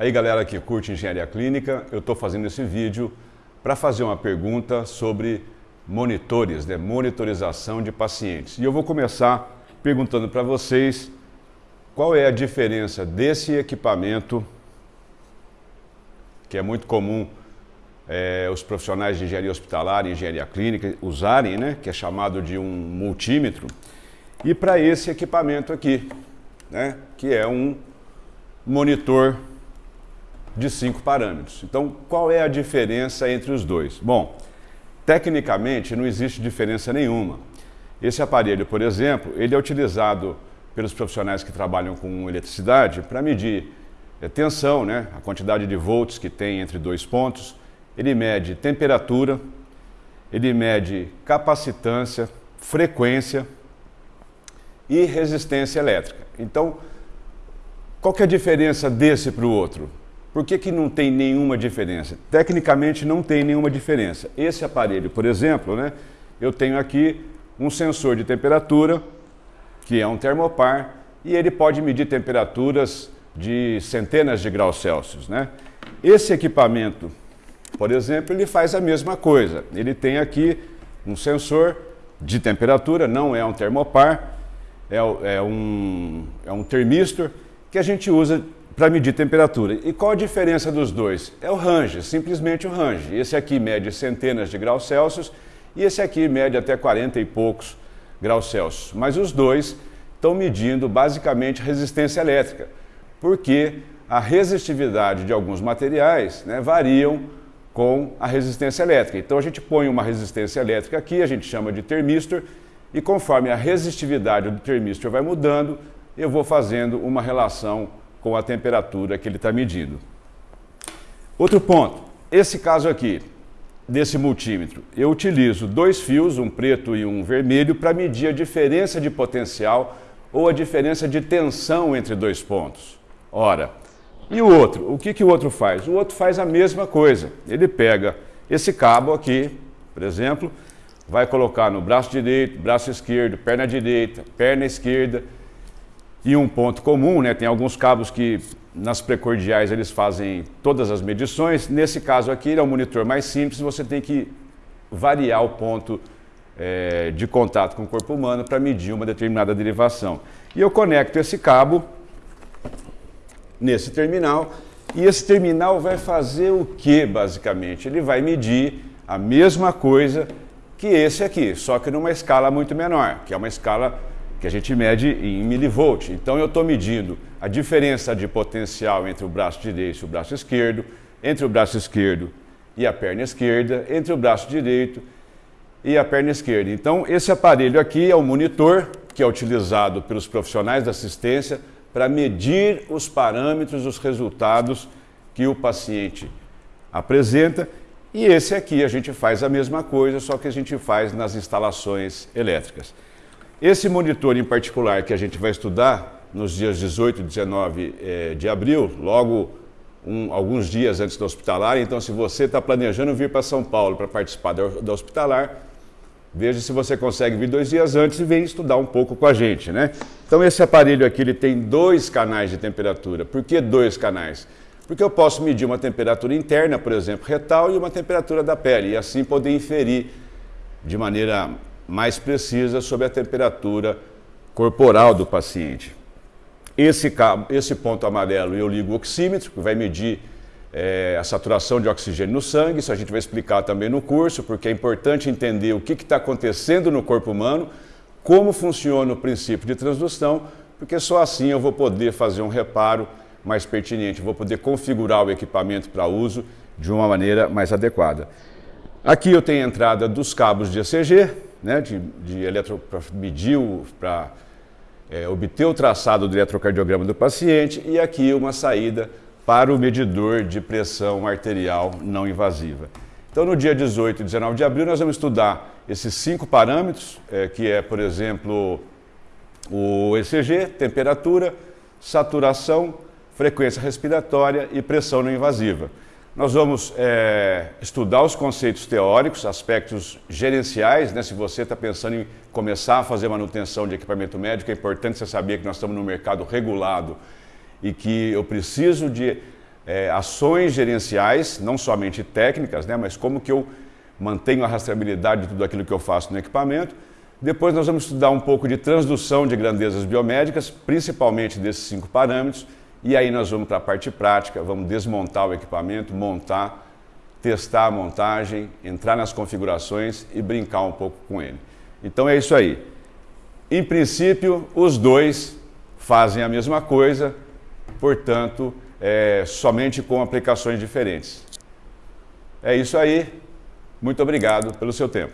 Aí galera que curte engenharia clínica, eu estou fazendo esse vídeo para fazer uma pergunta sobre monitores, né? monitorização de pacientes. E eu vou começar perguntando para vocês qual é a diferença desse equipamento, que é muito comum é, os profissionais de engenharia hospitalar e engenharia clínica usarem, né? que é chamado de um multímetro, e para esse equipamento aqui, né? que é um monitor de cinco parâmetros. Então, qual é a diferença entre os dois? Bom, tecnicamente não existe diferença nenhuma. Esse aparelho, por exemplo, ele é utilizado pelos profissionais que trabalham com eletricidade para medir a tensão, né, a quantidade de volts que tem entre dois pontos. Ele mede temperatura, ele mede capacitância, frequência e resistência elétrica. Então, qual que é a diferença desse para o outro? Por que, que não tem nenhuma diferença? Tecnicamente não tem nenhuma diferença. Esse aparelho, por exemplo, né, eu tenho aqui um sensor de temperatura, que é um termopar, e ele pode medir temperaturas de centenas de graus Celsius. Né? Esse equipamento, por exemplo, ele faz a mesma coisa. Ele tem aqui um sensor de temperatura, não é um termopar, é, é um, é um termistor que a gente usa para medir temperatura. E qual a diferença dos dois? É o range, simplesmente o range. Esse aqui mede centenas de graus Celsius e esse aqui mede até 40 e poucos graus Celsius. Mas os dois estão medindo basicamente resistência elétrica, porque a resistividade de alguns materiais né, variam com a resistência elétrica. Então a gente põe uma resistência elétrica aqui, a gente chama de termistor, e conforme a resistividade do termistor vai mudando, eu vou fazendo uma relação com a temperatura que ele está medindo. Outro ponto, esse caso aqui, desse multímetro, eu utilizo dois fios, um preto e um vermelho, para medir a diferença de potencial ou a diferença de tensão entre dois pontos. Ora, e o outro? O que, que o outro faz? O outro faz a mesma coisa. Ele pega esse cabo aqui, por exemplo, vai colocar no braço direito, braço esquerdo, perna direita, perna esquerda, e um ponto comum, né? tem alguns cabos que nas precordiais eles fazem todas as medições. Nesse caso aqui, ele é um monitor mais simples, você tem que variar o ponto é, de contato com o corpo humano para medir uma determinada derivação. E eu conecto esse cabo nesse terminal, e esse terminal vai fazer o que, basicamente? Ele vai medir a mesma coisa que esse aqui, só que numa escala muito menor, que é uma escala que a gente mede em milivolt. Então eu estou medindo a diferença de potencial entre o braço direito e o braço esquerdo, entre o braço esquerdo e a perna esquerda, entre o braço direito e a perna esquerda. Então esse aparelho aqui é o monitor que é utilizado pelos profissionais da assistência para medir os parâmetros, os resultados que o paciente apresenta. E esse aqui a gente faz a mesma coisa, só que a gente faz nas instalações elétricas. Esse monitor em particular que a gente vai estudar nos dias 18 e 19 eh, de abril, logo um, alguns dias antes do hospitalar, então se você está planejando vir para São Paulo para participar do, do hospitalar, veja se você consegue vir dois dias antes e vem estudar um pouco com a gente, né? Então esse aparelho aqui ele tem dois canais de temperatura. Por que dois canais? Porque eu posso medir uma temperatura interna, por exemplo, retal, e uma temperatura da pele, e assim poder inferir de maneira mais precisa sobre a temperatura corporal do paciente. Esse, esse ponto amarelo eu ligo o oxímetro, que vai medir é, a saturação de oxigênio no sangue, isso a gente vai explicar também no curso, porque é importante entender o que está acontecendo no corpo humano, como funciona o princípio de transdução, porque só assim eu vou poder fazer um reparo mais pertinente, vou poder configurar o equipamento para uso de uma maneira mais adequada. Aqui eu tenho a entrada dos cabos de ECG, né, de, de eletro, para medir, para é, obter o traçado do eletrocardiograma do paciente e aqui uma saída para o medidor de pressão arterial não invasiva. Então, no dia 18 e 19 de abril, nós vamos estudar esses cinco parâmetros, é, que é, por exemplo, o ECG, temperatura, saturação, frequência respiratória e pressão não invasiva. Nós vamos é, estudar os conceitos teóricos, aspectos gerenciais, né? se você está pensando em começar a fazer manutenção de equipamento médico, é importante você saber que nós estamos no mercado regulado e que eu preciso de é, ações gerenciais, não somente técnicas, né, mas como que eu mantenho a rastreabilidade de tudo aquilo que eu faço no equipamento. Depois nós vamos estudar um pouco de transdução de grandezas biomédicas, principalmente desses cinco parâmetros, e aí nós vamos para a parte prática, vamos desmontar o equipamento, montar, testar a montagem, entrar nas configurações e brincar um pouco com ele. Então é isso aí. Em princípio, os dois fazem a mesma coisa, portanto, é, somente com aplicações diferentes. É isso aí. Muito obrigado pelo seu tempo.